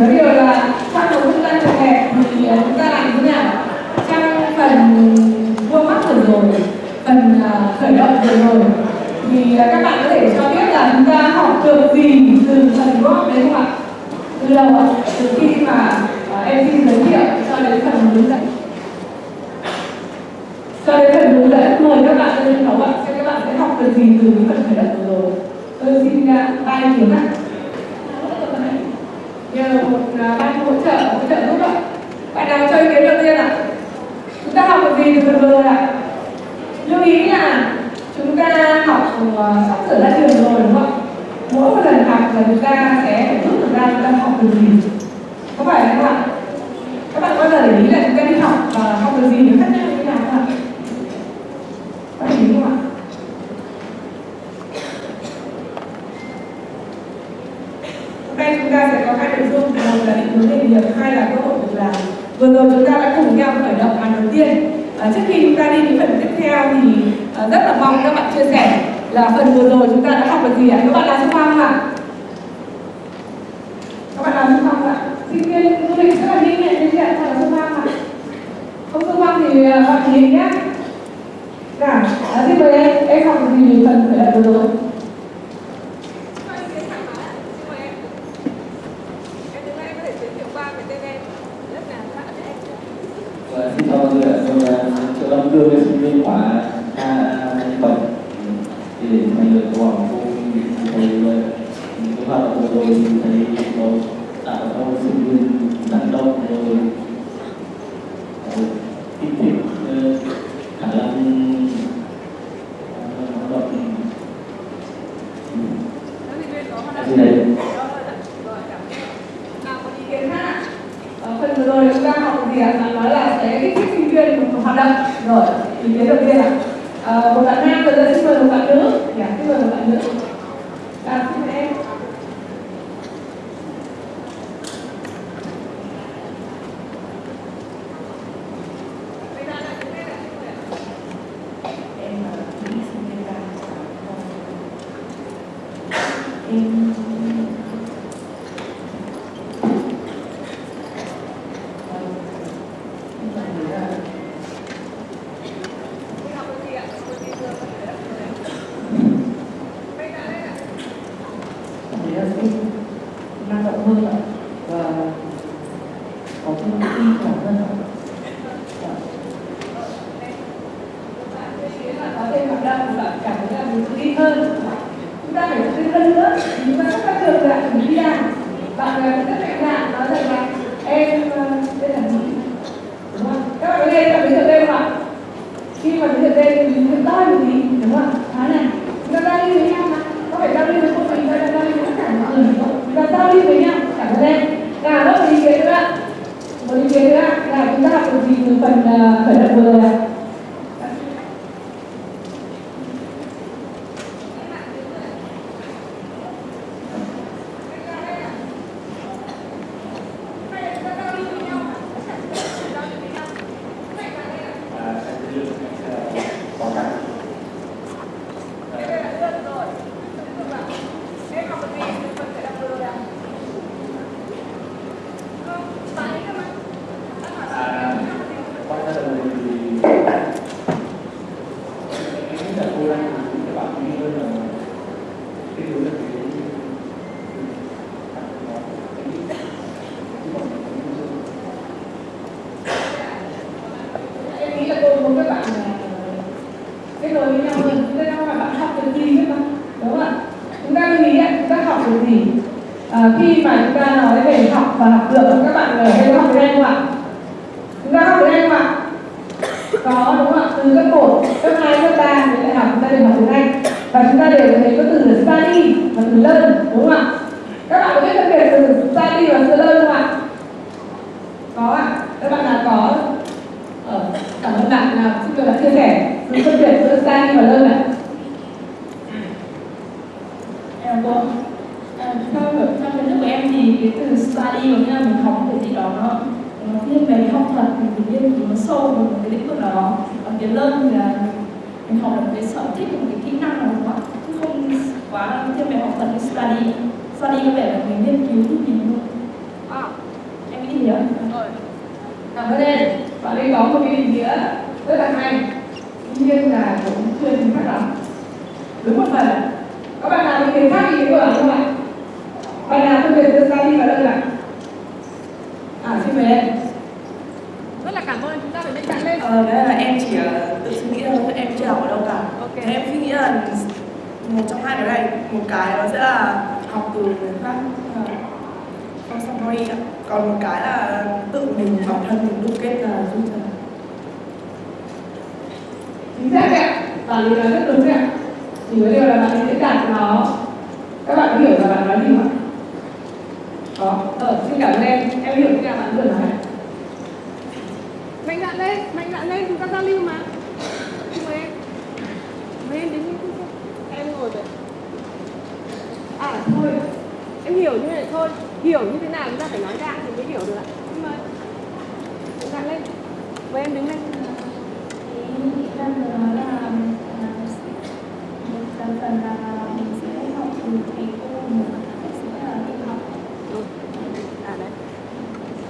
nói điều là trong một trung tâm trường hẹp thì ờ, chúng ta làm thế nào? Trong phần vuông mắt vừa rồi phần ờ, khởi động vừa rồi thì ờ, các bạn có thể cho biết là chúng ta học được gì từ phần gốc đấy không ạ? Từ đầu ạ từ khi mà em xin giới thiệu cho đến phần hướng dẫn. Cho đến phần hướng dẫn mời các bạn lên sân khấu ạ xem các bạn sẽ học được gì từ cái phần khởi động vừa rồi. Tôi xin uh, ba ý ạ một à, ban hỗ trợ hỗ trợ giúp ạ. Bạn nào cho ý kiến đầu tiên ạ? Chúng ta học được gì từ phần vừa ạ ạ? Lưu ý là chúng ta học à, sắp sửa ra trường rồi, đúng không? Mỗi một lần học là chúng ta sẽ phải rút được ra chúng ta học được gì? Có phải không ạ? Các bạn bao giờ để ý là chúng ta đi học và học được gì nó khác nhau như thế nào không ạ? Có để ý không ạ hôm nay chúng ta sẽ có hai nội dung. Một là định hướng nghề nghiệp hai là cơ hội việc làm. Vừa rồi chúng ta đã cùng nhau khởi động màn đầu tiên. À, trước khi chúng ta đi đến phần tiếp theo thì à, rất là mong các bạn chia sẻ là phần vừa rồi chúng ta đã học được gì ạ? Các bạn làm xung phong không ạ? Các bạn làm xung phong không ạ? Sinh viên du lịch rất là nhanh nhẹn nên ạ là xung phong ạ. Không xung phong thì à, bạn nhìn nhé. Nào à, xin mời em em học được gì phần khởi động vừa rồi và xin chào mọi người ạ tôi là triệu long cương sinh viên khóa a bảy thì để mọi người có hỏi cô thấy cái hoạt động vừa rồi thì thấy có tạo ra một sinh viên năng động rồi ờ, kích thích ờ, khả năng ờ, hoạt động gì đấy nào có ý kiến khác ạ? Ờ, phần vừa rồi chúng ta học được gì ạ? Bạn nói là sẽ kích thích sinh viên một hoạt động rồi ý kiến đầu tiên ạ Ờ, một bạn nam rồi giờ xin mời một bạn nữ dạ xin bạn nào chia sẻ. Sự phân biệt giữa study và lơ à, vâng. à, là em cô theo hiểu kiến thức của em thì cái từ study có nghĩa là mình học một cái gì đó nó nó thiên về học thuật mình nghiên cứu nó sâu vào một cái lĩnh vực nào đó. Còn cái learn thì là mình học được một cái sở thích, một cái kỹ năng nào đó. Chứ không quá thiên về học thuật như study study có vẻ là mình nghiên cứu cái gì thôi à, em nghĩ gì nữa rồi cảm ơn em bạn ấy có một cái ý nghĩa rất là hay tuy nhiên là cũng chưa chính xác lắm đúng một phần các bạn nào ý kiến khác ý kiến của không ạ? Bạn. Nào phân biệt giữa study và đơn ạ à xin mời em rất là cảm ơn chúng ta phải bên cạnh lên Ờ, đấy là em chỉ ờ, tự suy nghĩ thôi, em chưa học ở đâu cả. Ok. Thế em suy nghĩ là một trong hai cái này, một cái nó sẽ là học từ người khác, là from somebody ạ. Còn một cái là tự mình bản thân mình đúc kết là rút ra. chính xác đấy ạ bạn ấy nói rất đúng đấy ạ chỉ có điều là bạn ấy diễn đạt nó các bạn có hiểu là bạn nói gì không ạ có ờ xin cảm ơn em em hiểu cái là bạn vừa nói mạnh dạn lên mạnh dạn lên chúng ta giao lưu mà. Mời em. Mời em đến em ngồi vậy à thôi. Em hiểu như này thôi. Hiểu như thế nào chúng ta phải nói ra thì mới hiểu được ạ. Xin mời dạn lên. Mời em đứng lên Thì nghĩ ra từ đó là à, một phần phần là mình sẽ học từ thầy cô một phần sẽ là tự học Ừ. à đấy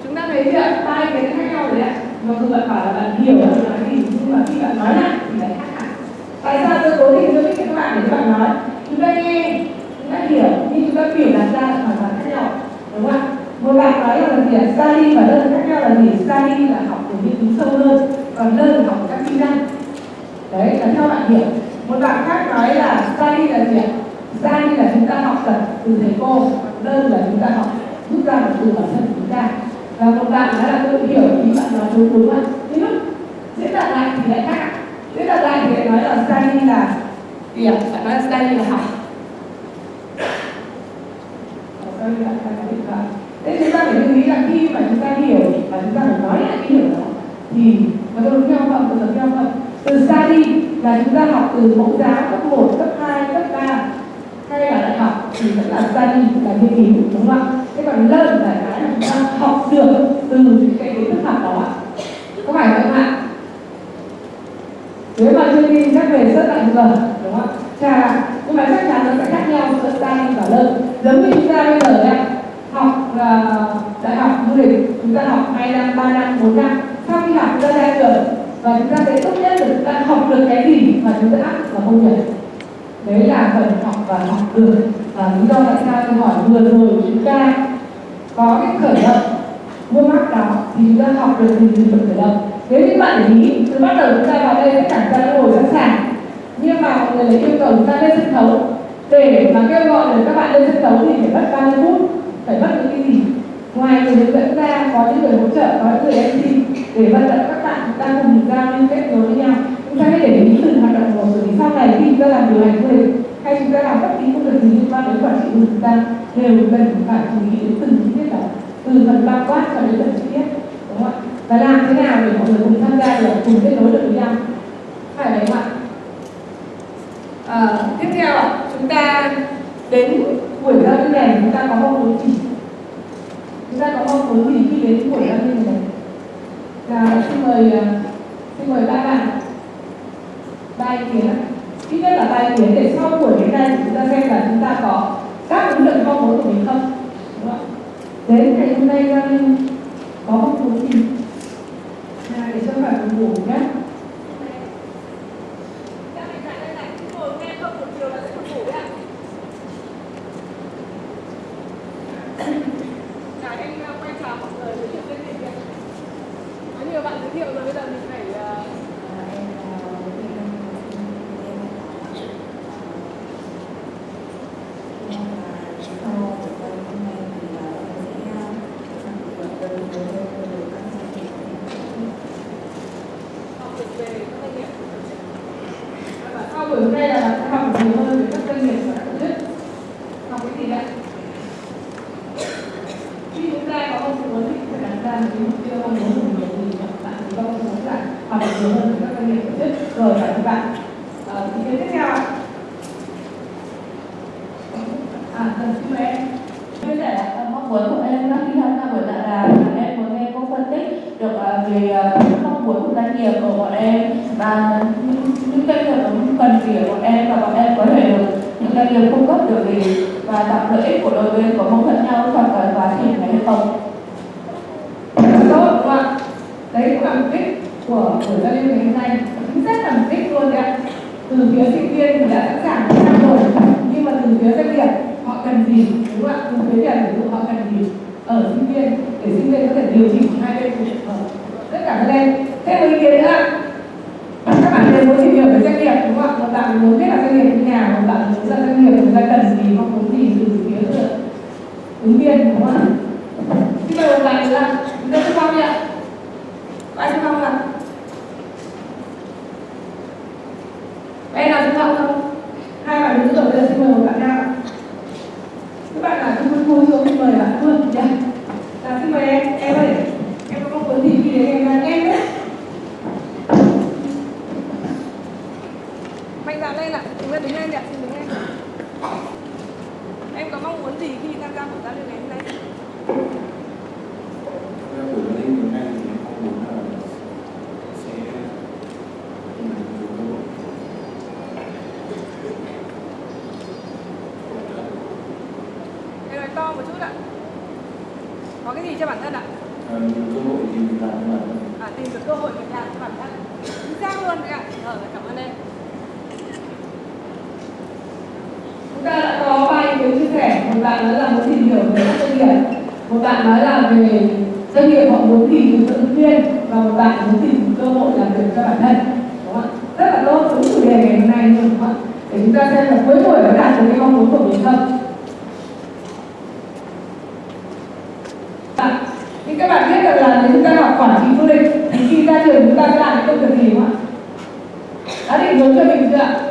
chúng ta thấy chưa ba ý kiến khác nhau rồi đấy ạ bạn bảo là bạn hiểu bạn nói gì, nhưng mà khi bạn nói lại thì lại khác hẳn. Tại sao tôi cố tình tôi biết các bạn để các bạn nói? Chúng ta nghe, chúng ta hiểu, nhưng chúng ta biểu đạt ra là hoàn toàn khác nhau, đúng không ạ? Một bạn nói là gì ạ? Study và learn khác nhau là gì? Study là học để nghiên cứu sâu hơn, còn learn là học các kỹ năng. Đấy, là theo bạn hiểu. Một bạn khác nói là study là gì ạ? Study là chúng ta học tập từ thầy cô learn là chúng ta học rút ra được từ bản thân của chúng ta và một bạn nói là tôi hiểu ý bạn nói đúng đúng ạ. Nhưng lúc diễn đạt lại thì lại khác diễn đạt lại thì lại nói là study là gì ạ? Bạn nói là study là học. Ờ, Thế chúng ta phải lưu ý là khi mà chúng ta hiểu và chúng ta phải nói lại cái hiểu đó thì có đúng nhau không? Có giống nhau không? Từ study là chúng ta học từ mẫu giáo cấp 1, cấp 2, cấp 3 hay là đại học thì vẫn là study là nghiên cứu đúng không ạ? Thế còn learn là cái là chúng ta học được từ cái kiến thức học đó phải không ạ? Nếu mà chưa đi, chắc về rất là giờ đúng không ạ? Chà, nhưng mà chắc chắn nó sẽ khác nhau giữa tay và lợn. giống như chúng ta bây giờ đấy học là đại học du lịch, chúng ta học hai năm, ba năm, bốn năm. Sau khi học, chúng ta ra trường, và chúng ta sẽ tốt nhất là chúng ta học được cái gì mà chúng ta áp và vào công việc đấy là phần học và học được và lý do tại sao tôi hỏi vừa rồi chúng ta có cái khởi động mua mắc đó thì chúng ta học được từ từ phần khởi động. Nếu như bạn để ý, từ bắt đầu chúng ta vào đây tất cả chúng ta đã ngồi sẵn sàng. Nhưng mà mọi người lại yêu cầu chúng ta lên sân khấu. Để mà kêu gọi được các bạn lên sân khấu thì phải mất bao nhiêu phút? Phải mất những cái gì? Ngoài người hướng dẫn ra, có những người hỗ trợ, có những người MC, để vận động các bạn chúng ta cùng giao lưu kết nối với nhau. Chúng ta hãy để ý từng hoạt động của bởi sau này khi chúng ta làm điều hành du lịch hay chúng ta làm bất kỳ công việc gì liên quan đến quản trị của chúng ta, đều cần phải chú ý đến từng chi tiết đó từ phần bao quát cho đến phần chi tiết đúng không ạ? Và làm thế nào để mọi người cùng tham gia được cùng kết nối được với nhau? Phải đấy không ạ? À, tiếp theo chúng ta đến buổi giao lưu này chúng ta có mong muốn gì? Chúng ta có mong muốn gì khi đến buổi giao lưu này? Là xin mời ờ, xin mời ba bạn. Ba ý kiến ạ. Ít nhất là ba ý kiến để sau buổi đến đây chúng ta xem là chúng ta có đáp ứng được mong muốn của mình không? Đúng không ạ? Đến ngày hôm nay giao lưu có mong muốn gì à, để cho bạn ngủ nhé Các mạnh dạn lên này, ngồi nghe không một chiều là sẽ không ngủ đấy ạ Cả anh uh, quay chào mọi người giới thiệu tên mình kìa Có nhiều bạn giới thiệu rồi, bây giờ mình phải uh, học được về các doanh nghiệp và sau buổi hôm nay là bạn sẽ học được nhiều hơn về các doanh nghiệp và các tổ chức học cái gì đấy khi chúng ta có mong muốn thì phải đặt ra một cái mục tiêu mong muốn của mình thì bạn chỉ có mong muốn là học được nhiều hơn về các doanh nghiệp tổ chức rồi phải các bạn Ờ, ý kiến tiếp theo ạ à cần xin mời em chia sẻ ờ, mong muốn của em khi tham gia buổi tọa đàm là em muốn nghe cô phân tích được ờ, về ờ, những mong muốn của doanh nghiệp của bọn em và những, những doanh nghiệp cũng cần gì ở bọn em và bọn em có thể được những được gì và tạo lợi ích của đôi bên có mâu thuẫn nhau trong cái quá trình này hay không. Em nào chúng ta không? Hai bạn đứng rồi, bây giờ xin mời một bạn nào Các bạn nào không muốn xin mời bạn luôn dạ. dạ, xin mời em, em ơi. götür ve güzel.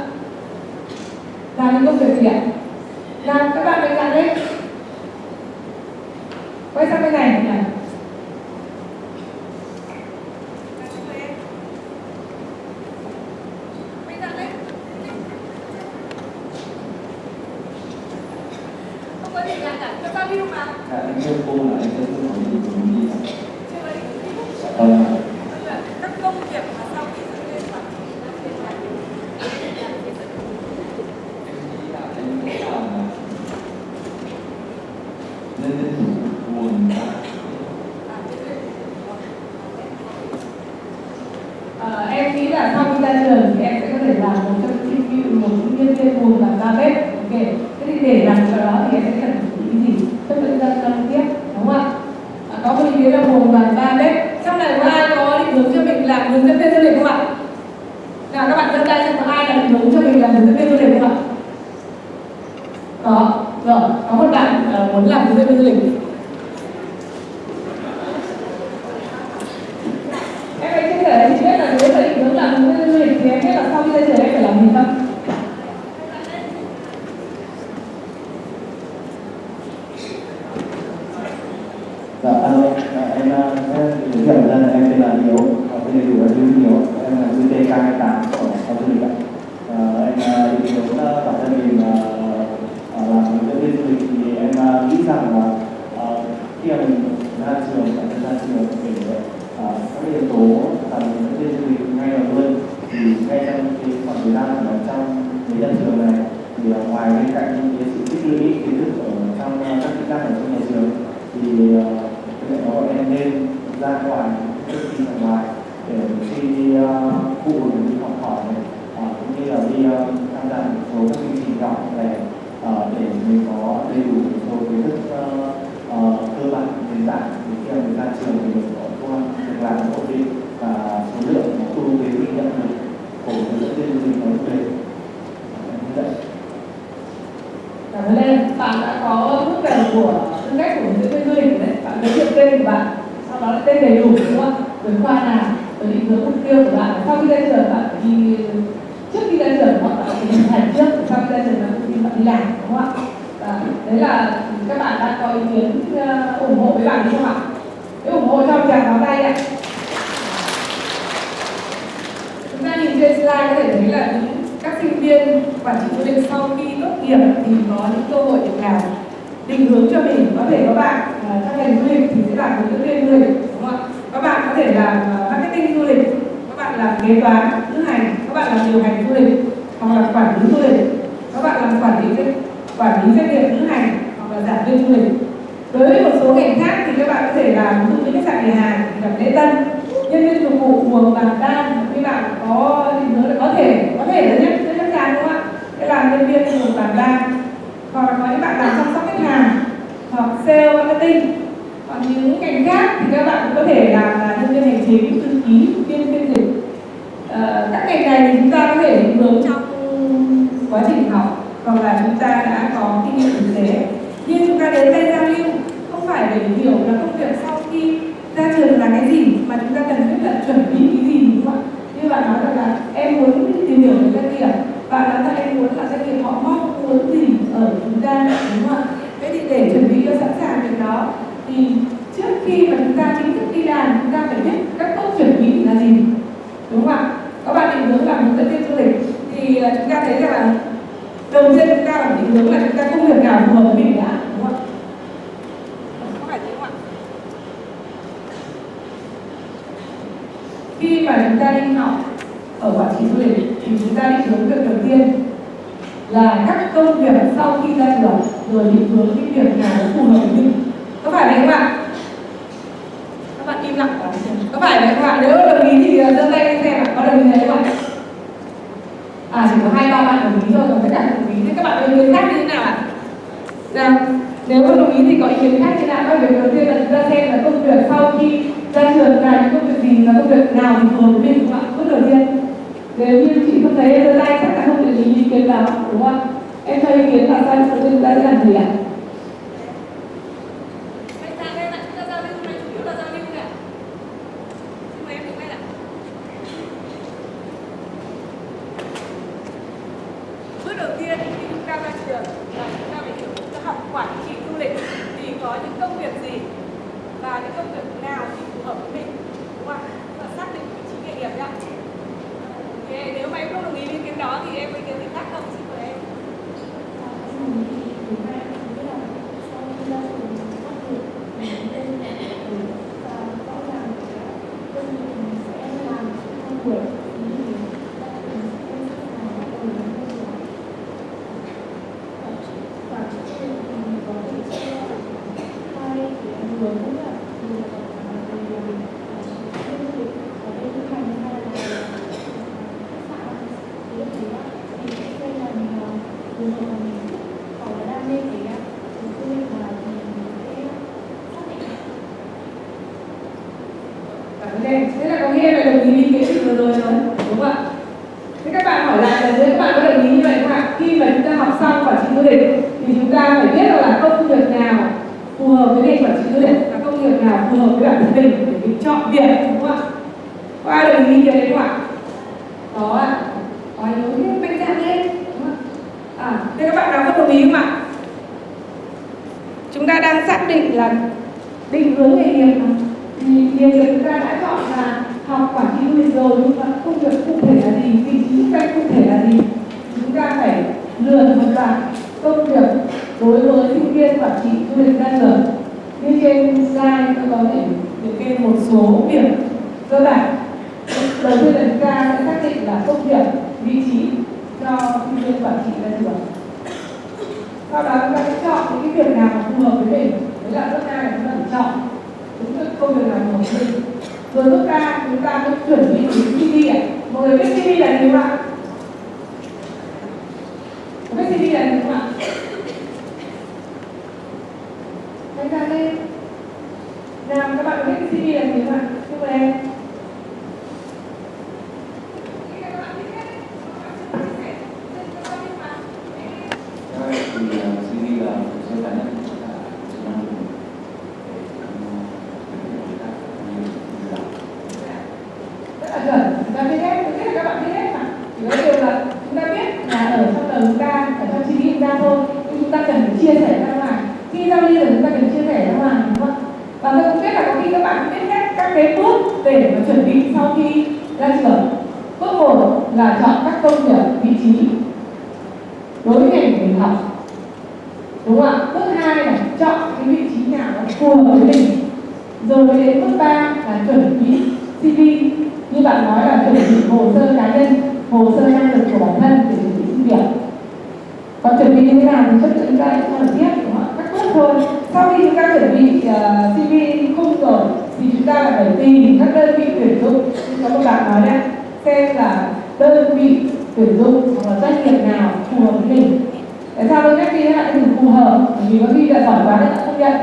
thể chị biết là nếu về định hướng làm du lịch thì em biết là sau khi ra trường em phải làm gì không? tên của bạn sau đó là tên đầy đủ đúng không? Rồi khoa nào rồi định hướng mục tiêu của bạn. Sau khi ra trường bạn đi trước khi ra trường các bạn phải hình thành trước. Sau khi ra trường bạn đi bạn đi làm đúng không ạ? Và đấy là các bạn đã có ý kiến uh, ủng hộ với bạn đúng không ạ? Nếu ủng hộ cho chàng pháo tay ạ. Chúng ta nhìn trên slide có thể thấy là những các sinh viên quản trị du lịch sau khi tốt nghiệp thì có những cơ hội việc làm định hướng cho mình. Có thể các bạn uh, ngành du lịch thì sẽ làm những dẫn viên du lịch đúng không ạ? Các bạn có thể làm à, marketing du lịch. Các bạn làm kế toán lữ hành. Các bạn làm điều hành du lịch hoặc là quản lý du lịch. Các bạn làm quản lý quản lý doanh nghiệp lữ hành hoặc là giảng viên du lịch. Đối với một số ngành khác thì các bạn có thể làm ví dụ như khách sạn nhà hàng gặp lễ tân nhân viên phục vụ buồng bàn đan các bạn có định hướng có thể có thể là nhất rất chắc chắn đúng không ạ? Sẽ làm nhân viên buồng bàn đan hoặc là có những bạn làm chăm sóc khách hàng hoặc sale marketing. Còn những ngành khác thì các bạn cũng có thể làm là nhân viên hành chính thư ký viên phiên dịch. Ờ, các ngành này thì chúng ta có thể định hướng trong quá trình học hoặc là chúng ta đã có kinh nghiệm thực tế. Nhưng chúng ta đến đây giao lưu không phải để hiểu là công việc sau khi ra trường là cái gì mà chúng ta cần biết là chuẩn bị cái gì đúng không ạ? Như bạn nói rằng là em muốn tìm hiểu về doanh nghiệp bạn nói là em muốn là doanh nghiệp họ mong muốn gì quản trị du lịch thì chúng ta phải biết là công việc nào phù hợp với ngành quản trị du lịch và công việc nào phù hợp với bản thân mình để mình chọn việc đúng không ạ? Có ai đồng ý kiến đấy không ạ? Có ạ. Có yếu thế mạnh dạn lên không ạ? À, thế các bạn nào không đồng ý không ạ? Chúng ta đang xác định là định hướng nghề nghiệp mà thì nghề nghiệp chúng ta đã chọn là học quản trị du lịch rồi nhưng mà công việc cụ thể là gì vị trí chức cụ thể là gì chúng ta phải lựa một loạt công việc đối với sinh viên quản trị du lịch ra trường như trên slide tôi có thể liệt kê một số việc cơ bản. Đầu tiên là chúng ta sẽ xác định là công việc, vị trí cho sinh viên quản trị ra trường sau đó chúng ta sẽ chọn những cái việc nào phù hợp với mình. Đấy là bước hai là chúng ta phải chọn đúng cái công việc nào phù hợp với mình. Rồi bước ba, chúng ta mới chuẩn bị đến CV ạ. Mọi người biết CV là gì không ạ? Biết CV là gì không ạ? Đánh ra đây làm các bạn có biết CV là gì không ạ? Chúc mừng em Thì CV là hồ sơ cá nhân là chức năng của mình để rất là chuẩn chúng ta biết hết tôi biết là các bạn biết hết mà chỉ có điều là chúng ta biết là ở trong đầu chúng ta ở trong suy nghĩ chúng ta thôi nhưng chúng ta cần phải chia sẻ ra ngoài khi giao lưu thì chúng ta cần chia sẻ ra ngoài đúng không ạ và tôi cũng biết là có khi các bạn biết hết các cái bước để mà chuẩn bị sau khi ra trường bước một là chọn các công việc vị trí đối với ngành của mình học đúng không ạ bước hai là chọn cái vị trí nào nó phù hợp với mình rồi mới đến bước ba là chuẩn bị CV như bạn nói là chuẩn bị hồ sơ cá nhân hồ sơ năng lực của bản thân để chuẩn bị xin việc còn chuẩn bị như thế nào thì chất lượng chúng ta sẽ nói tiếp đúng không ạ các bước thôi sau khi chúng ta chuẩn bị uh, CV khung rồi thì chúng ta lại phải tìm các đơn vị tuyển dụng có một bạn nói đấy xem là đơn vị tuyển dụng hoặc là doanh nghiệp nào phù hợp với mình tại sao tôi nhắc đi lại từ phù hợp bởi vì có khi là giỏi quá nên không nhận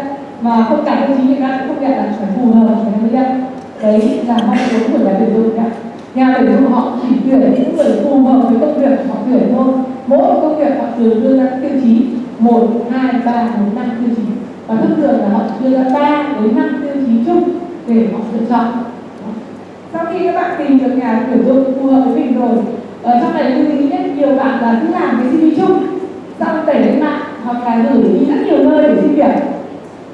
mà không cả tiêu chí người ta cũng không nhận là phải phù hợp thì mới nhận đấy là mong muốn của nhà tuyển dụng ạ nhà tuyển dụng họ chỉ tuyển những người phù hợp với công việc họ tuyển thôi. Mỗi một công việc họ thường đưa ra tiêu chí. Một hai ba bốn năm tiêu chí. Và thông thường là họ đưa ra ba đến năm tiêu chí chung để họ lựa chọn. Sau khi các bạn tìm được nhà tuyển dụng phù hợp với mình rồi ở trong này lưu ý nhất nhiều bạn là cứ làm cái CV chung xong đẩy lên mạng hoặc là gửi đi rất nhiều nơi để xin việc.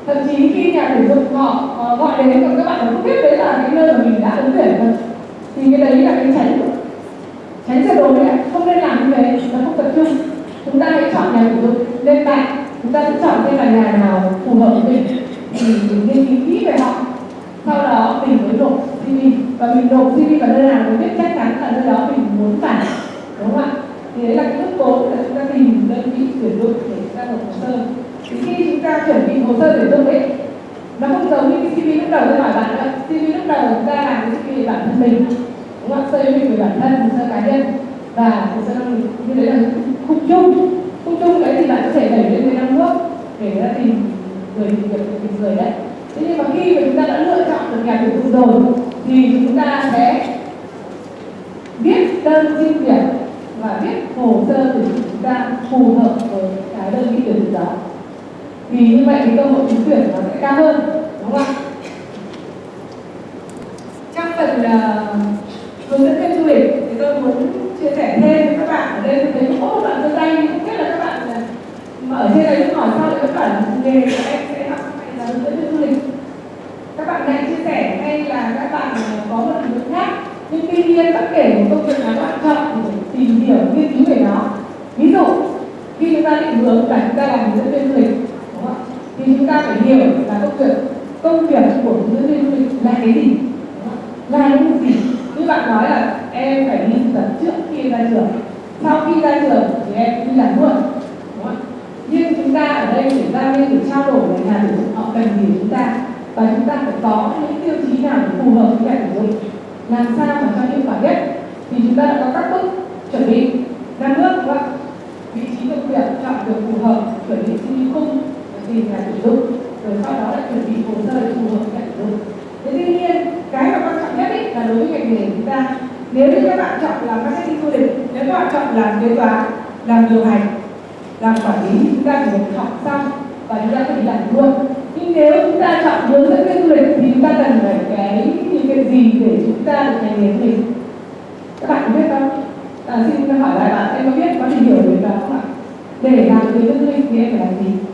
Thậm chí khi nhà tuyển dụng họ uh, gọi đến còn các bạn không biết đấy là cái nơi mà mình đã ứng tuyển rồi thì cái đấy là cái tránh. Tránh tuyệt đối đấy không nên làm như thế nó không tập trung. Chúng ta hãy chọn nhà của dụng. Lên mạng chúng ta sẽ chọn xem là nhà nào phù hợp với mình. Thì mình nghiên cứu kỹ về họ. Sau đó mình mới nộp CV và mình nộp CV vào nơi nào mình biết chắc chắn là nơi đó mình muốn phải đúng không ạ? Thì đấy là cái bước bốn là chúng ta tìm đơn vị tuyển dụng để chúng ta nộp hồ sơ. Thì khi chúng ta chuẩn bị hồ sơ tuyển dụng ấy nó không giống như cái CV lúc đầu tôi hỏi bạn nữa CV lúc đầu chúng ta làm cái CV về bản thân mình, đúng không ạ? Mình về bản thân hồ sơ cá nhân. Và hồ sơ năng lực như đấy là khung chung. Khung chung đấy thì bạn có thể đẩy lên với năm bước để ra tìm người tìm việc tìm người đấy. Thế nhưng mà khi mà chúng ta đã lựa chọn được nhà tuyển dụng rồi, thì chúng ta sẽ viết đơn xin việc và viết hồ sơ tuyển dụng chúng ta phù hợp với cái đơn vị tuyển dụng đó vì như vậy thì cơ hội trúng tuyển nó sẽ cao hơn đúng không ạ? Trong phần uh, hướng dẫn viên du lịch thì tôi muốn chia sẻ thêm với các bạn ở đây tôi thấy có một bạn giơ tay không biết là các bạn ờ, mà ở trên này hỏi sao lại các bạn nghề của em sẽ học hay là hướng dẫn viên du lịch. Các bạn này chia sẻ hay là các bạn ờ, có một định hướng khác. Nhưng tuy nhiên bất kể một công việc nào các bạn chọn thì tìm hiểu nghiên cứu về nó. Ví dụ khi chúng ta định hướng là chúng ta làm hướng dẫn viên du lịch? Thì chúng ta phải hiểu là công việc công việc của nữ viên du lịch là cái gì? Là những gì? Như bạn nói là em phải đi thực tập trước khi ra trường. Sau khi ra trường thì em đi làm luôn, đúng không? nhưng chúng ta ở đây để ra nên để trao đổi với nhà tuyển dụng họ cần gì chúng ta? Và chúng ta phải có những tiêu chí nào để phù hợp với nhà tuyển dụng làm sao mà cho hiệu quả nhất? Thì chúng ta đã có các bước chuẩn bị. Năm bước, đúng không? Vị trí công việc chọn được phù hợp, chuẩn bị CV khung tìm nhà tuyển dụng rồi sau đó lại chuẩn bị hồ sơ để phù hợp nhà tuyển dụng thế tuy nhiên cái mà quan trọng nhất ấy là đối với ngành nghề chúng ta nếu như các bạn chọn làm marketing du lịch nếu các bạn chọn làm kế toán làm điều hành làm quản lý chúng ta chỉ cần học xong và chúng ta có thể làm luôn. Nhưng nếu chúng ta chọn hướng dẫn viên du lịch thì chúng ta cần phải cái những cái gì để chúng ta được ngành nghề mình các bạn có biết không? À, xin hỏi lại bạn em có biết có tìm hiểu về đó không ạ? Để làm hướng dẫn du lịch thì em phải làm gì?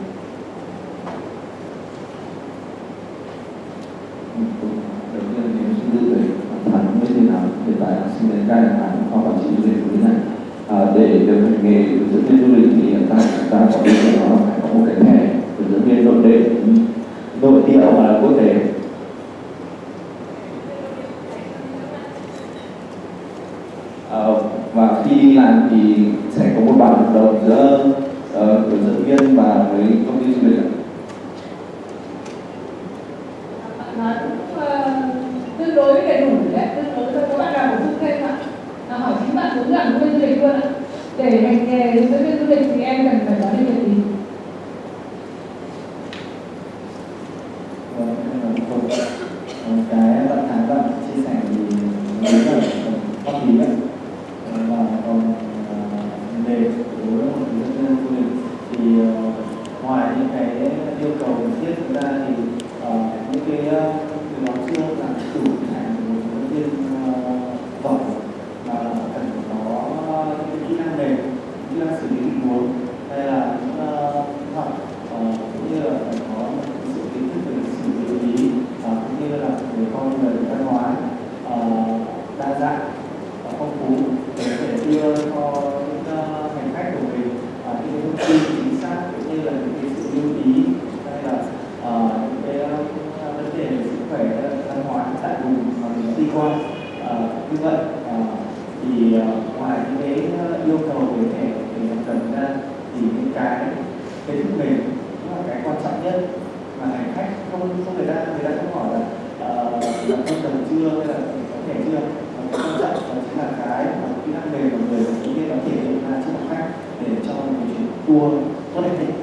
Tôi tốt nhất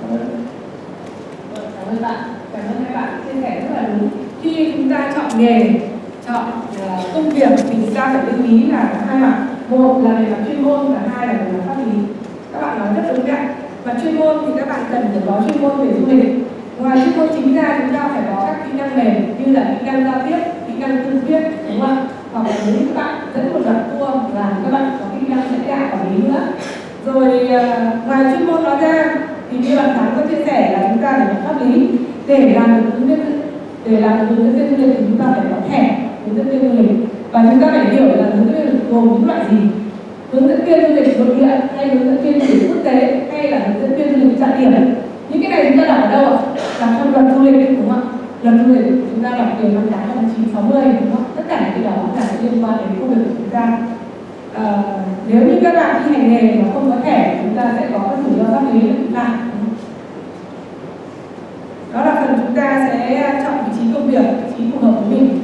cảm ơn cảm ơn bạn cảm ơn hai bạn chia sẻ rất là đúng khi chúng ta chọn nghề chọn công việc thì chúng ta phải lưu ý là hai mặt một là về mặt chuyên môn và hai là về mặt pháp lý các bạn nói rất đúng đấy và chuyên môn thì các bạn cần phải có chuyên môn về du lịch ngoài chuyên môn chính ra chúng ta phải có các kỹ năng mềm như là kỹ năng giao tiếp kỹ năng tư thuyết đúng không ạ hoặc là nếu các bạn dẫn một đoạn tour là các bạn có kỹ năng dẫn đạo quản lý nữa rồi à, ngoài chuyên môn nói ra, thì như bạn thắng có chia sẻ là chúng ta phải có pháp lý. Để làm được hướng dẫn, để làm được hướng dẫn viên du lịch thì chúng ta phải có thẻ hướng dẫn viên du lịch. Và chúng ta phải hiểu là hướng dẫn viên gồm những loại gì? Hướng dẫn viên du lịch nội địa hay hướng dẫn viên du lịch quốc tế hay là hướng dẫn viên du lịch trọng điểm? Những cái này chúng ta đọc ở đâu ạ? Đọc trong luật du lịch đúng không ạ? Luật du lịch chúng ta đọc điều năm tám năm chín sáu mươi, đúng không tất cả những cái đó là liên quan đến công việc của chúng ta. Ờ, nếu như các bạn thi hành nghề mà không có thẻ chúng ta sẽ có các rủi ro pháp lý của chúng ta đó là phần chúng ta sẽ chọn vị trí công việc vị trí phù hợp với mình.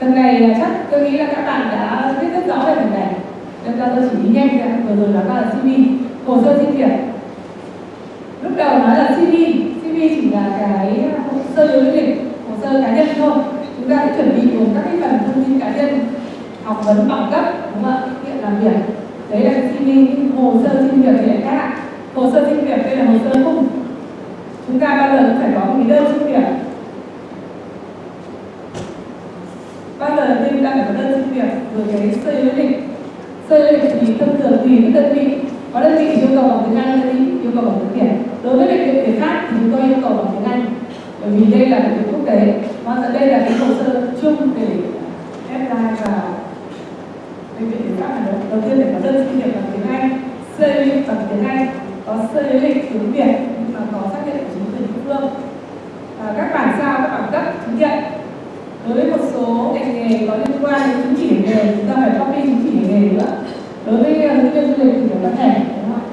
Phần này là chắc tôi nghĩ là các bạn đã biết rất rõ về phần này. Nên ra tôi chỉ đi nhanh ra vừa rồi nói là CV hồ sơ xin việc. Lúc đầu nói là CV CV chỉ là cái hồ sơ lý lịch hồ sơ cá nhân thôi, chúng ta sẽ chuẩn bị gồm các cái phần thông tin cá nhân, học vấn bằng cấp, đúng không ạ? Kinh làm việc đấy là CV hồ sơ xin việc thì lại khác hồ sơ xin việc đây là hồ sơ khung. Chúng ta bao giờ cũng phải có một cái đơn xin việc. Bao giờ chúng ta phải có đơn xin việc rồi cái sơ lý lịch sơ lý lịch thì thông thường tùy với đơn vị. Có đơn vị yêu cầu bằng tiếng Anh đơn vị yêu cầu bằng tiếng Việt đối với bệnh viện thể khác thì chúng tôi yêu cầu bằng tiếng Anh. Bởi vì đây là bệnh viện quốc tế và đây là cái hồ sơ chung để apply vào bệnh viện thể khác hà nội. Đầu tiên phải có đơn xin việc bằng tiếng Anh sơ lịch bằng tiếng Anh, có sơ du lịch tiếng Việt, nhưng mà có xác nhận của chính quyền địa phương. Và các bản sao, các bản cấp chứng nhận. Đối với một số ngành nghề có liên quan đến chứng chỉ nghề chúng ta phải copy chứng chỉ nghề nữa. Đối với à, nhân viên du lịch thì phải có thẻ, đúng không ạ?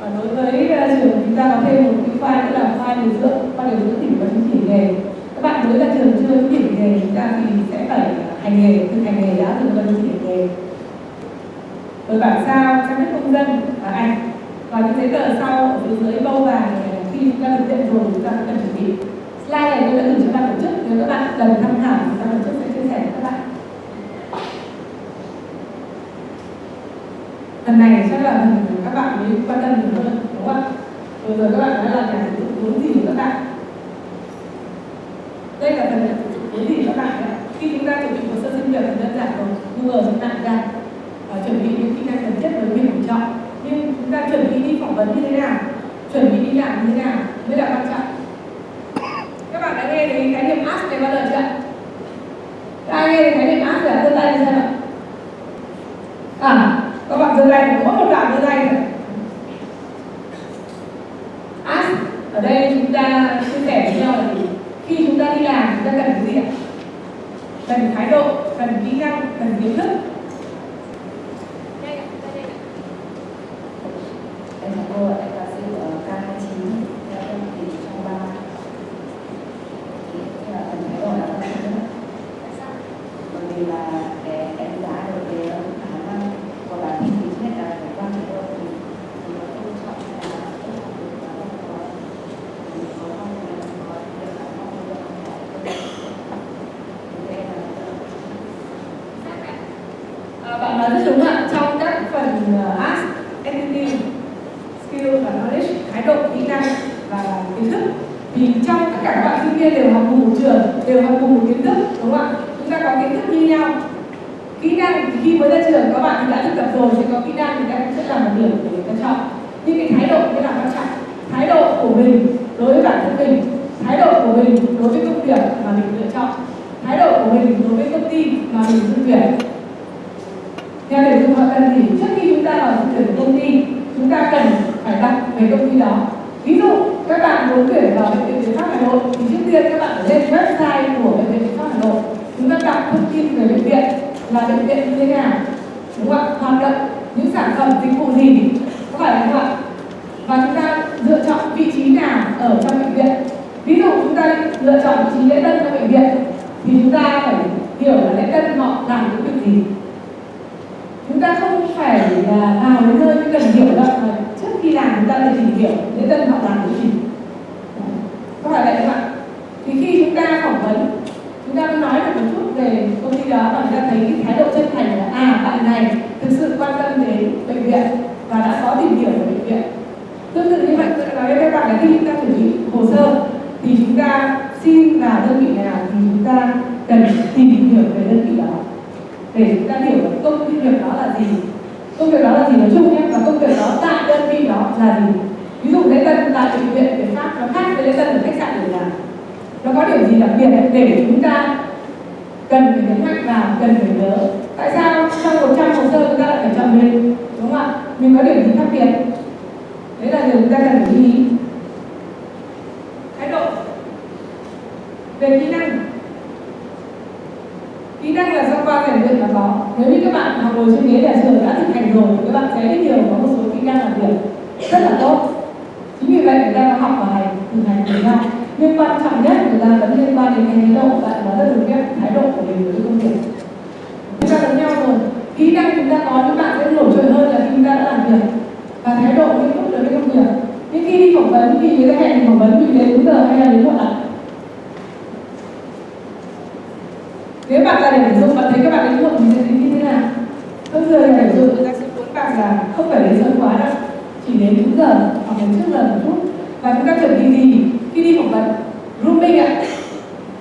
Và đối với à, trường chúng ta có thêm một cái file nữa là file điều dưỡng, file điều dưỡng thì và chứng chỉ nghề. Các bạn mới ra trường chưa chứng chỉ nghề, chúng ta thì sẽ phải hành nghề, thực hành nghề đã từng cần chứng chỉ nghề. Rồi bản sao căn cước công dân và ảnh. Và những giấy tờ sau, ở phía dưới bâu vàng khi chúng ta thực hiện rồi, chúng ta cần chuẩn bị. Slide này tôi đã gửi cho ban tổ chức nếu các bạn cần tham khảo thì ban tổ chức sẽ chia sẻ với các bạn. Lần này chắc là các bạn mới quan tâm nhiều hơn, đúng không ạ? Vừa rồi các bạn nói là nhà sử dụng vốn gì của các bạn? Đây là phần nhà sử dụng vốn gì của các bạn đấy khi chúng ta chuẩn bị hồ sơ xin việc thì đơn giản rồi. Google trên mạng ra và chuẩn bị những kỹ năng cần thiết với việc tuyển chọn. Nhưng chúng ta chuẩn bị đi phỏng vấn như thế nào? Chuẩn bị đi làm như thế nào? Mới là quan trọng. Các bạn đã nghe đến khái niệm ask này bao giờ chưa ai nghe đến khái niệm ask là giơ tay lên xem ạ? À các bạn giơ tay mỗi một bạn giơ tay thôi ask ở đây chúng ta chia sẻ với nhau là gì khi chúng ta đi làm chúng ta cần cái gì ạ cần thái độ cần kỹ năng cần kiến thức Em chào cô ạ, em là sư ở K29 theo em thì trong ba thì là phần thái độ là quan trọng nhất bởi vì là để đánh giá được cái khả năng của bản thân mình nhất là phải quan trọng độ thì thì nó tôn trọng là tôn trọng được và không có thì có không là có được là không được thì đây là À, bạn nói rất đúng ạ trong các phần uh, ask attitude skill và knowledge thái độ kỹ năng và kiến thức thì trong tất cả các bạn sinh viên đều học cùng một trường đều học cùng một kiến thức đúng không ạ chúng ta có kiến thức như nhau kỹ năng thì khi mới ra trường các bạn thì đã thực tập rồi thì có kỹ năng thì các bạn sẽ làm một điểm để người ta chọn nhưng cái thái độ mới là quan trọng thái độ của mình đối với bản thân mình thái độ của mình đối với công việc mà mình lựa chọn thái độ của mình đối với công ty mà mình dự tuyển theo điều chúng họ cần gì trước khi chúng ta vào dự tuyển của công ty chúng ta cần phải đọc về công ty đó ví dụ các bạn muốn tuyển vào bệnh viện Việt Pháp Hà Nội thì trước tiên các bạn phải lên website của bệnh viện Việt Pháp Hà Nội chúng ta đọc thông tin về bệnh viện là bệnh viện như thế nào đúng không ạ hoạt động những sản phẩm dịch vụ gì có phải không ạ và chúng ta lựa chọn vị trí nào ở trong bệnh viện ví dụ chúng ta lựa chọn vị trí lễ tân trong bệnh viện, thì chúng ta phải hiểu là lễ tân họ làm những việc gì. Chúng ta không phải là vào đến nơi cần hiểu đâu, mà trước khi làm chúng ta phải tìm hiểu lễ tân họ làm cái gì có phải vậy không ạ thì khi chúng ta phỏng vấn chúng ta mới nói được một chút về công ty đó và chúng ta thấy cái thái độ chân thành là à bạn này thực sự quan tâm đến bệnh viện và đã có tìm hiểu về bệnh viện tương tự như vậy tôi đã nói với các bạn là khi chúng ta chuẩn bị hồ sơ thì chúng ta xin vào đơn vị nào thì chúng ta cần tìm hiểu về đơn vị đó để chúng ta hiểu là công việc đó là gì công việc đó là gì nói chung nhé và công việc đó tại đơn vị đó là gì ví dụ lễ tân tại bệnh viện việt pháp nó khác với lễ tân ở khách sạn để làm nó có điểm gì đặc biệt để chúng ta cần phải nhấn mạnh vào cần phải nhớ tại sao trong 100 hồ sơ chúng ta lại phải chọn mình đúng không ạ mình có điểm gì khác biệt đấy là điều chúng ta cần phải lưu ý thái độ về kỹ năng kỹ năng là do qua rèn luyện mà có nếu như các bạn học ngồi trên ghế nhà trường đã các bạn sẽ biết nhiều, có một số kỹ năng làm việc rất là tốt. Chính vì vậy người ta học và hành từ hành với nhau nhưng quan trọng nhất người ta vẫn liên quan đến cái thái độ, bạn và rất được biết thái độ của mình với công việc. Chúng ta giống nhau rồi. Kỹ năng chúng ta có những bạn sẽ nổi trội hơn là khi chúng ta đã làm việc. Và thái độ nghiêm túc đối với công việc. Nhưng khi đi phỏng vấn thì người ta hẹn phỏng vấn mình đến đúng giờ hay là đến muộn ạ? Nếu bạn là để tuyển dụng bạn thấy các bạn đến muộn thì sẽ tính như thế nào? Không người là tuyển dụng người ta bạn là không phải đến sớm quá đâu. Chỉ đến đúng giờ hoặc đến trước giờ một chút. Và chúng ta chuẩn bị gì? Khi đi phỏng vấn, grooming ạ.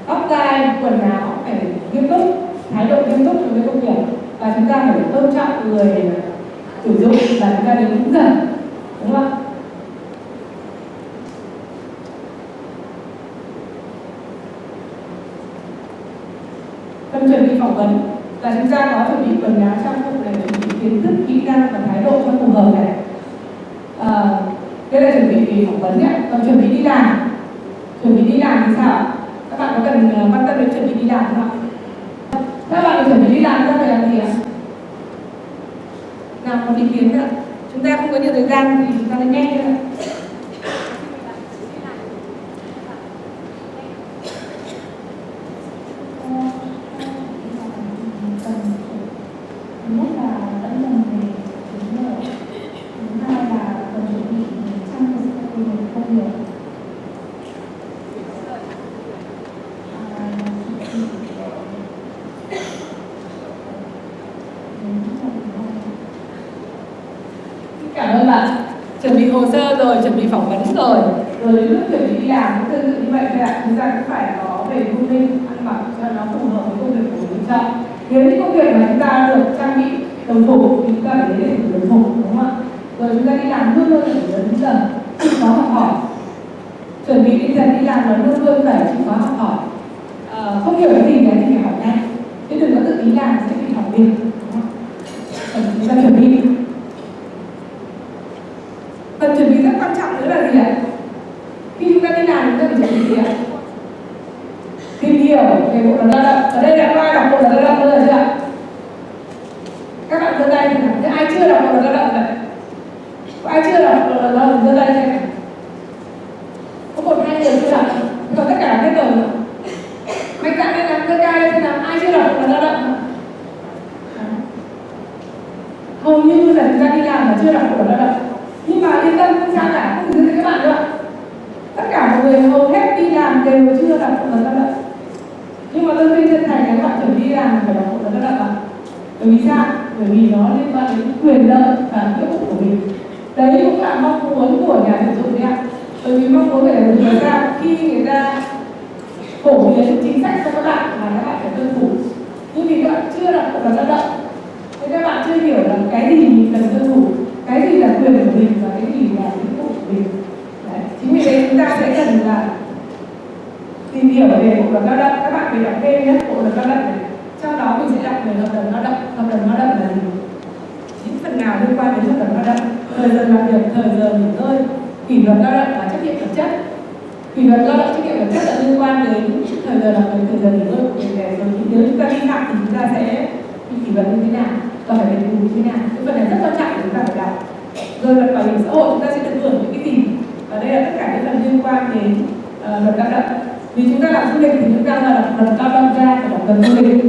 Tóc tai, quần áo phải nghiêm túc, thái độ nghiêm túc đối với công việc. Và chúng ta phải tôn trọng người sử dụng và chúng ta đến đúng giờ. Đúng không ạ? Chuẩn bị phỏng vấn là chúng ta có chuẩn bị quần áo trang phục này chuẩn bị kiến thức kỹ năng và thái độ cho phù hợp này. À, đây là chuẩn bị về phỏng vấn nhé. Còn chuẩn bị đi làm. Chuẩn bị đi làm thì sao? Các bạn có cần ờ, quan tâm đến chuẩn bị đi làm không ạ? Các bạn chuẩn bị đi làm ra phải làm gì ạ? Nào có ý kiến nữa chúng ta không có nhiều thời gian thì chúng ta nên nghe thôi nhất là vẫn lần về đúng rồi thứ hai là cần chuẩn bị trang phục về công việc cảm ơn bạn chuẩn bị hồ sơ rồi chuẩn bị phỏng vấn rồi rồi đến lúc chuẩn bị đi làm cũng tương tự như vậy thôi ạ chúng ta cũng phải có về grooming ăn mặc cho nó phù hợp với công việc của mình ta nếu như công việc mà chúng ta được trang bị đồng phục thì chúng ta phải đến để đồng phục đúng không ạ? Rồi chúng ta đi làm luôn luôn phải lớn giờ chịu khó học hỏi. Chuẩn bị đi dần đi làm là luôn luôn phải chịu khó học hỏi. À, không hiểu cái gì thì phải hỏi nhanh. Chứ đừng có tự ý làm sẽ bị hỏng việc đúng không? Còn chúng ta chuẩn bị phần chuẩn bị rất quan trọng nữa là gì ạ khi chúng ta đi làm chúng ta phải chuẩn bị gì ạ tìm hiểu về bộ luật lao động ở đây đã có ai đọc bộ luật lao động bao giờ chưa ạ các bạn giơ tay xem nào ai chưa đọc bộ luật lao động vậy có ai chưa đọc bộ luật lao động giơ tay xem nào có một hai người chưa đọc còn tất cả hết rồi mạnh dạn lên làm giơ tay lên xem nào ai chưa đọc bộ luật lao động hầu như là chúng ta đi làm mà chưa đọc bộ luật lao động nhưng mà yên tâm không sao cả không dừng các bạn nữa tất cả mọi người hầu hết đi làm đều chưa đọc bộ luật lao động nhưng mà tôi khuyên chân thành các bạn chuẩn bị đi làm phải đọc bộ luật lao động ạ bởi vì sao bởi vì nó liên quan đến quyền lợi và nghĩa vụ của mình đấy cũng là mong muốn của nhà tuyển dụng đấy ạ bởi vì mong muốn của nhà tuyển dụng là sao khi người ta phổ biến chính sách cho các bạn mà các bạn phải tuân thủ nhưng vì các bạn chưa đọc bộ luật lao động nên các bạn chưa hiểu là cái gì mình cần tuân thủ cái gì là quyền của mình và cái gì là nghĩa vụ của mình Đấy. chính vì thế chúng ta sẽ cần là tìm hiểu về bộ luật lao động các bạn phải đọc thêm nhé bộ luật lao động này trong đó mình sẽ đọc về hợp đồng lao động hợp đồng lao động là gì những phần nào liên quan đến hợp đồng lao động thời giờ làm việc thời giờ nghỉ ngơi kỷ luật lao động và trách nhiệm vật chất kỷ luật lao động trách nhiệm vật chất là liên quan đến thời giờ từ việc thời giờ nghỉ ngơi của mình rồi nếu chúng ta vi phạm thì chúng ta sẽ bị kỷ luật như thế nào? Và phải đền bù như thế nào? Cái phần này rất quan trọng chúng ta phải đọc rồi luật bảo hiểm xã hội chúng ta sẽ được hưởng những cái gì? Và đây là tất cả những phần liên quan đến uh, luật lao động. Vì chúng ta làm du lịch thì chúng ta là luật lao động ra phải luật du lịch.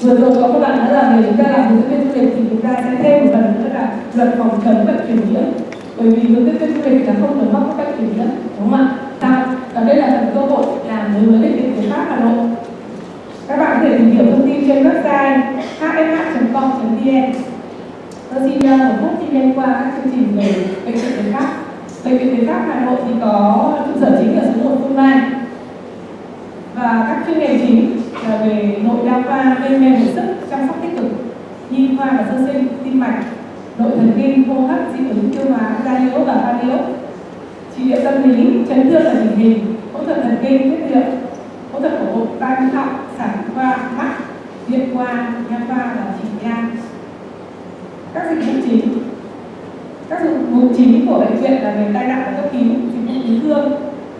Vừa rồi có các bạn nói rằng nếu chúng ta làm hướng dẫn du lịch thì chúng ta sẽ thêm một phần nữa là luật phòng chống bệnh truyền nhiễm. Bởi vì hướng dẫn viên du lịch là không được mắc các bệnh truyền nhiễm đúng không ạ? Và đây là phần cơ hội làm đối với bệnh viện của pháp hà nội. Các bạn có thể tìm hiểu thông tin trên website hfh.com.vn tôi xin uh, một phút xin đem qua các chương trình về bệnh viện tuyến pháp. Bệnh viện tuyến pháp hà nội thì có trụ sở chính ở số 1 phương mai. Và các chuyên ngành chính là về nội đa khoa gây mê hồi sức chăm sóc tích cực nhi khoa và sơ sinh tim mạch nội thần kinh hô hấp dị ứng tiêu hóa da liễu và da liễu trị liệu tâm lý, chấn thương và hình hình, phẫu thuật thần kinh tiết niệu phẫu thuật cổ họng tai mũi họng, sản khoa, mắt, điện khoa nha khoa và chỉ nha các dịch vụ chính, các dịch vụ chính của bệnh viện là về tai nạn và cấp cứu, dịch vụ cứu thương,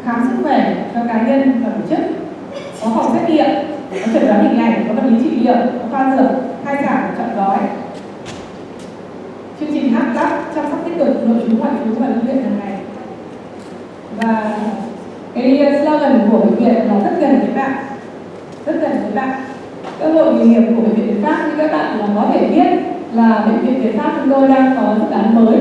khám sức khỏe cho cá nhân và tổ chức, có phòng xét nghiệm, có chẩn đoán hình ảnh, có vật lý trị liệu, có khoa dược khai giảng chọn gói. Chương trình hát lắp chăm sóc tích cực nội trú ngoại trú và lưu viện hàng ngày và cái ờ, slogan của bệnh viện là rất gần với bạn rất gần với bạn cơ hội nghề nghiệp của bệnh viện Việt Pháp như các bạn là có thể biết là bệnh viện Việt Pháp chúng tôi đang có dự án mới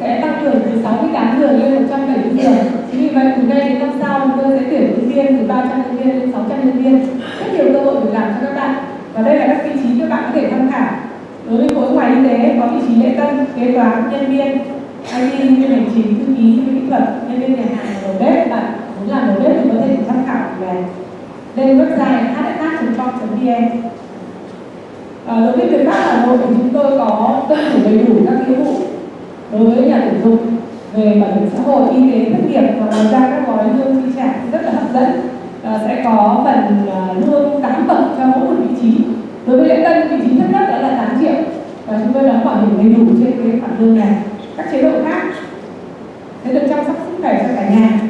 sẽ tăng cường từ 68 giường lên 170 giường. Chính vì vậy từ đây đến năm sau chúng tôi sẽ tuyển nhân viên từ 300 nhân viên lên 600 nhân viên. Rất nhiều cơ hội việc làm cho các bạn. Và đây là các vị trí các bạn có thể tham khảo. Đối với khối ngoài y tế có vị trí lễ tân, kế toán, nhân viên, anh nhân viên hành chính, thư ký, kỹ thuật, nhân viên nhà hàng, đầu bếp. Bạn muốn làm đầu bếp thì có thể tham khảo về lên website hh.com.vn À, ờ, đối với việc pháp Hà Nội thì chúng tôi có tuân thủ đầy đủ các nghĩa vụ đối với nhà tuyển dụng về bảo hiểm xã hội, y tế, thất nghiệp và ngoài ra các gói lương chi trả rất là hấp dẫn. À, sẽ có phần à, lương tám bậc cho mỗi một vị trí. Đối với lễ tân vị trí thấp nhất đó là 8 triệu và chúng tôi đóng bảo hiểm đầy đủ trên cái khoản lương này các chế độ khác. Sẽ được chăm sóc sức khỏe cho cả nhà?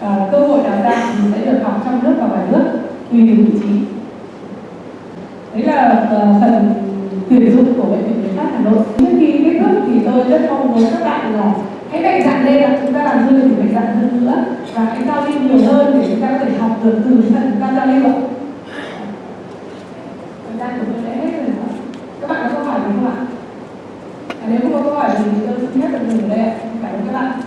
À, cơ hội đào tạo thì sẽ được học trong nước và ngoài nước tùy từng vị trí. Đấy là uh, phần tuyển dụng của bệnh viện Việt Pháp Hà Nội. Trước khi kết thúc thì tôi rất mong muốn các bạn là hãy mạnh dạn lên là chúng ta làm dư thì mạnh dạn hơn nữa. Và hãy giao lưu nhiều hơn để chúng ta có thể học được từ phần chúng ta giao lưu thời gian của tôi đã hết rồi các bạn có câu hỏi gì không ạ? À, nếu không có câu hỏi gì thì nhất là mình đấy cảm ơn các bạn